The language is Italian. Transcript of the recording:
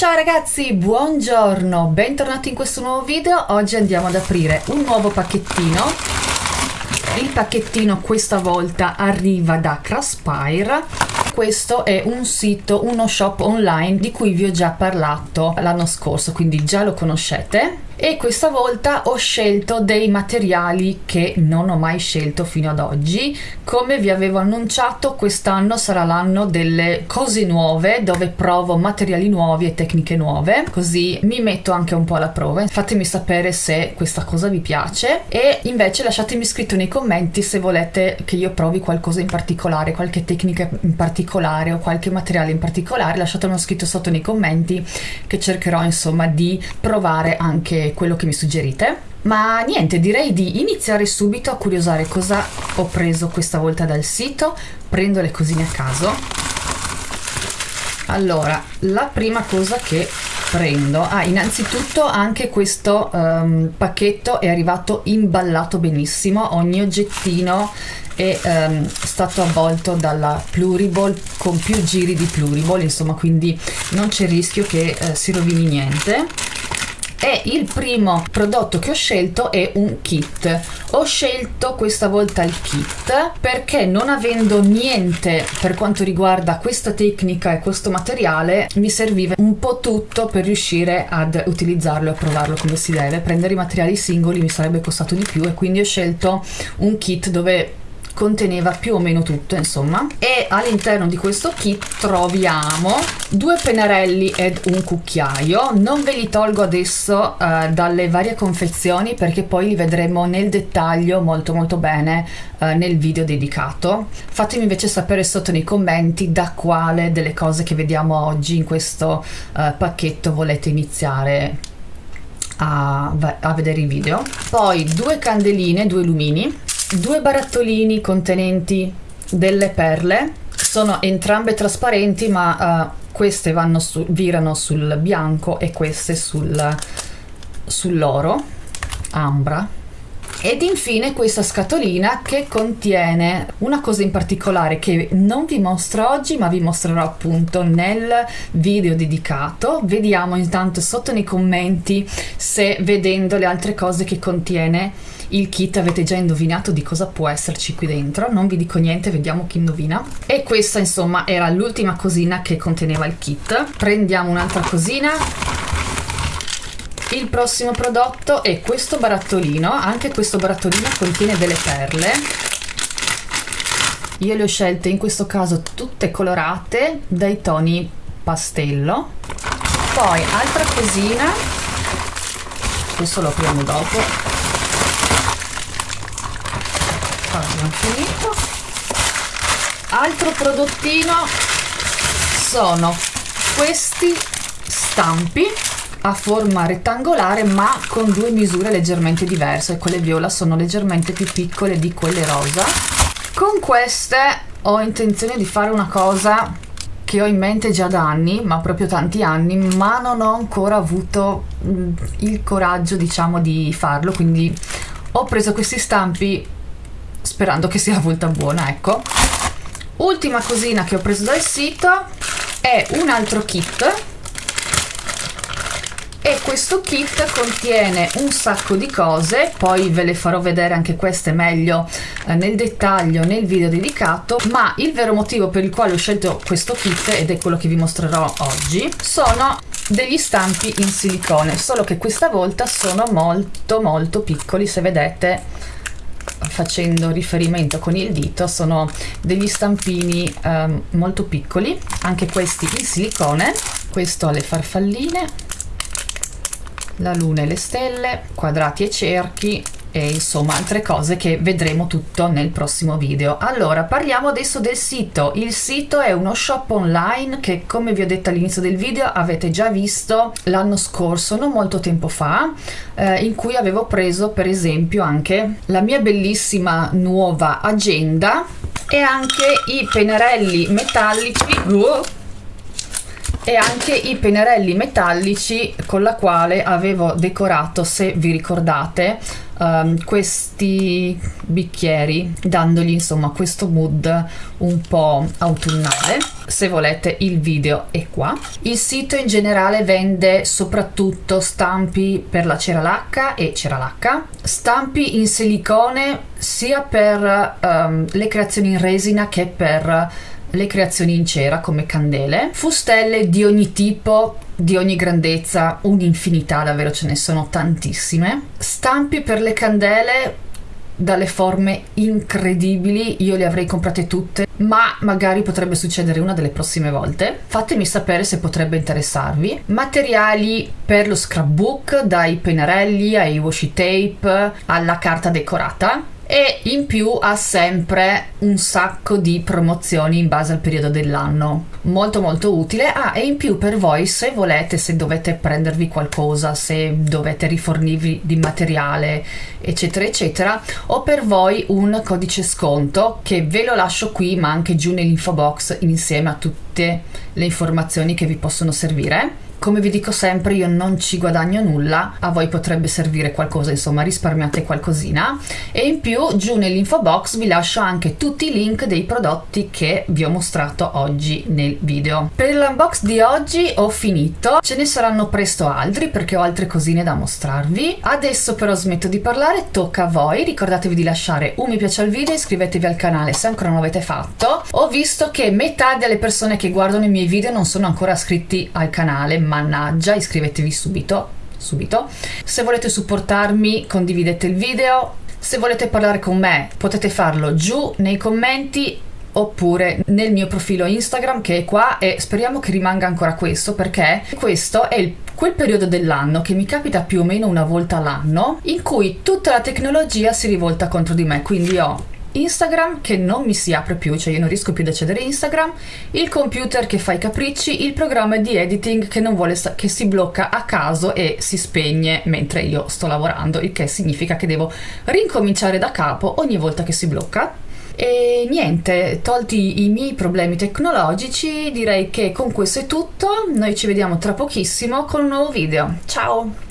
Ciao ragazzi, buongiorno, bentornati in questo nuovo video. Oggi andiamo ad aprire un nuovo pacchettino. Il pacchettino questa volta arriva da Craspire. Questo è un sito, uno shop online di cui vi ho già parlato l'anno scorso, quindi già lo conoscete e questa volta ho scelto dei materiali che non ho mai scelto fino ad oggi. Come vi avevo annunciato quest'anno sarà l'anno delle cose nuove dove provo materiali nuovi e tecniche nuove. Così mi metto anche un po' alla prova. Fatemi sapere se questa cosa vi piace. E invece lasciatemi scritto nei commenti se volete che io provi qualcosa in particolare qualche tecnica in particolare o qualche materiale in particolare. Lasciatemelo scritto sotto nei commenti che cercherò insomma di provare anche quello che mi suggerite. Ma niente, direi di iniziare subito a curiosare cosa ho preso questa volta dal sito. Prendo le cosine a caso. Allora, la prima cosa che prendo ah innanzitutto anche questo um, pacchetto è arrivato imballato benissimo ogni oggettino è um, stato avvolto dalla Pluriball con più giri di Pluriball insomma quindi non c'è rischio che uh, si rovini niente e il primo prodotto che ho scelto è un kit. Ho scelto questa volta il kit perché non avendo niente per quanto riguarda questa tecnica e questo materiale mi serviva un po' tutto per riuscire ad utilizzarlo e provarlo come si deve. Prendere i materiali singoli mi sarebbe costato di più e quindi ho scelto un kit dove conteneva più o meno tutto insomma. E all'interno di questo kit troviamo due pennarelli ed un cucchiaio. Non ve li tolgo adesso uh, dalle varie confezioni perché poi li vedremo nel dettaglio molto molto bene uh, nel video dedicato. Fatemi invece sapere sotto nei commenti da quale delle cose che vediamo oggi in questo uh, pacchetto volete iniziare a, a vedere i video. Poi due candeline due lumini due barattolini contenenti delle perle. Sono entrambe trasparenti ma uh, queste su, virano sul bianco e queste sul, sull'oro ambra ed infine questa scatolina che contiene una cosa in particolare che non vi mostro oggi ma vi mostrerò appunto nel video dedicato. Vediamo intanto sotto nei commenti se vedendo le altre cose che contiene il kit avete già indovinato di cosa può esserci qui dentro. Non vi dico niente vediamo chi indovina. E questa insomma era l'ultima cosina che conteneva il kit. Prendiamo un'altra cosina il prossimo prodotto è questo barattolino. Anche questo barattolino contiene delle perle. Io le ho scelte in questo caso tutte colorate dai toni pastello. Poi altra cosina. Questo lo apriamo dopo. Finito. Altro prodottino sono questi stampi a forma rettangolare ma con due misure leggermente diverse. Quelle viola sono leggermente più piccole di quelle rosa. Con queste ho intenzione di fare una cosa che ho in mente già da anni ma proprio tanti anni ma non ho ancora avuto mm, il coraggio diciamo di farlo. Quindi ho preso questi stampi sperando che sia la volta buona ecco. Ultima cosina che ho preso dal sito è un altro kit e questo kit contiene un sacco di cose poi ve le farò vedere anche queste meglio eh, nel dettaglio nel video dedicato ma il vero motivo per il quale ho scelto questo kit ed è quello che vi mostrerò oggi sono degli stampi in silicone solo che questa volta sono molto molto piccoli se vedete facendo riferimento con il dito sono degli stampini um, molto piccoli anche questi in silicone questo ha le farfalline la luna e le stelle quadrati e cerchi e insomma altre cose che vedremo tutto nel prossimo video. Allora parliamo adesso del sito. Il sito è uno shop online che come vi ho detto all'inizio del video avete già visto l'anno scorso non molto tempo fa eh, in cui avevo preso per esempio anche la mia bellissima nuova agenda e anche i pennarelli metallici. Uh, e anche i pennarelli metallici con la quale avevo decorato, se vi ricordate, um, questi bicchieri dandogli insomma questo mood un po' autunnale. Se volete il video è qua. Il sito in generale vende soprattutto stampi per la cera lacca e cera lacca stampi in silicone sia per um, le creazioni in resina che per le creazioni in cera come candele, fustelle di ogni tipo, di ogni grandezza, un'infinità, davvero ce ne sono tantissime, stampi per le candele dalle forme incredibili, io le avrei comprate tutte, ma magari potrebbe succedere una delle prossime volte. Fatemi sapere se potrebbe interessarvi. Materiali per lo scrapbook, dai pennarelli ai washi tape alla carta decorata e in più ha sempre un sacco di promozioni in base al periodo dell'anno. Molto molto utile. Ah e in più per voi se volete se dovete prendervi qualcosa se dovete rifornirvi di materiale eccetera eccetera ho per voi un codice sconto che ve lo lascio qui ma anche giù nell'info box insieme a tutte le informazioni che vi possono servire come vi dico sempre io non ci guadagno nulla, a voi potrebbe servire qualcosa, insomma risparmiate qualcosina e in più giù nell'info box vi lascio anche tutti i link dei prodotti che vi ho mostrato oggi nel video. Per l'unbox di oggi ho finito, ce ne saranno presto altri perché ho altre cosine da mostrarvi. Adesso però smetto di parlare, tocca a voi, ricordatevi di lasciare un mi piace al video, iscrivetevi al canale se ancora non l'avete fatto. Ho visto che metà delle persone che guardano i miei video non sono ancora iscritti al canale, mannaggia, iscrivetevi subito subito. Se volete supportarmi condividete il video, se volete parlare con me potete farlo giù nei commenti oppure nel mio profilo Instagram che è qua e speriamo che rimanga ancora questo perché questo è il, quel periodo dell'anno che mi capita più o meno una volta all'anno in cui tutta la tecnologia si rivolta contro di me quindi ho Instagram che non mi si apre più, cioè io non riesco più ad accedere a Instagram, il computer che fa i capricci, il programma di editing che non vuole che si blocca a caso e si spegne mentre io sto lavorando, il che significa che devo rincominciare da capo ogni volta che si blocca. E niente, tolti i miei problemi tecnologici, direi che con questo è tutto. Noi ci vediamo tra pochissimo con un nuovo video. Ciao!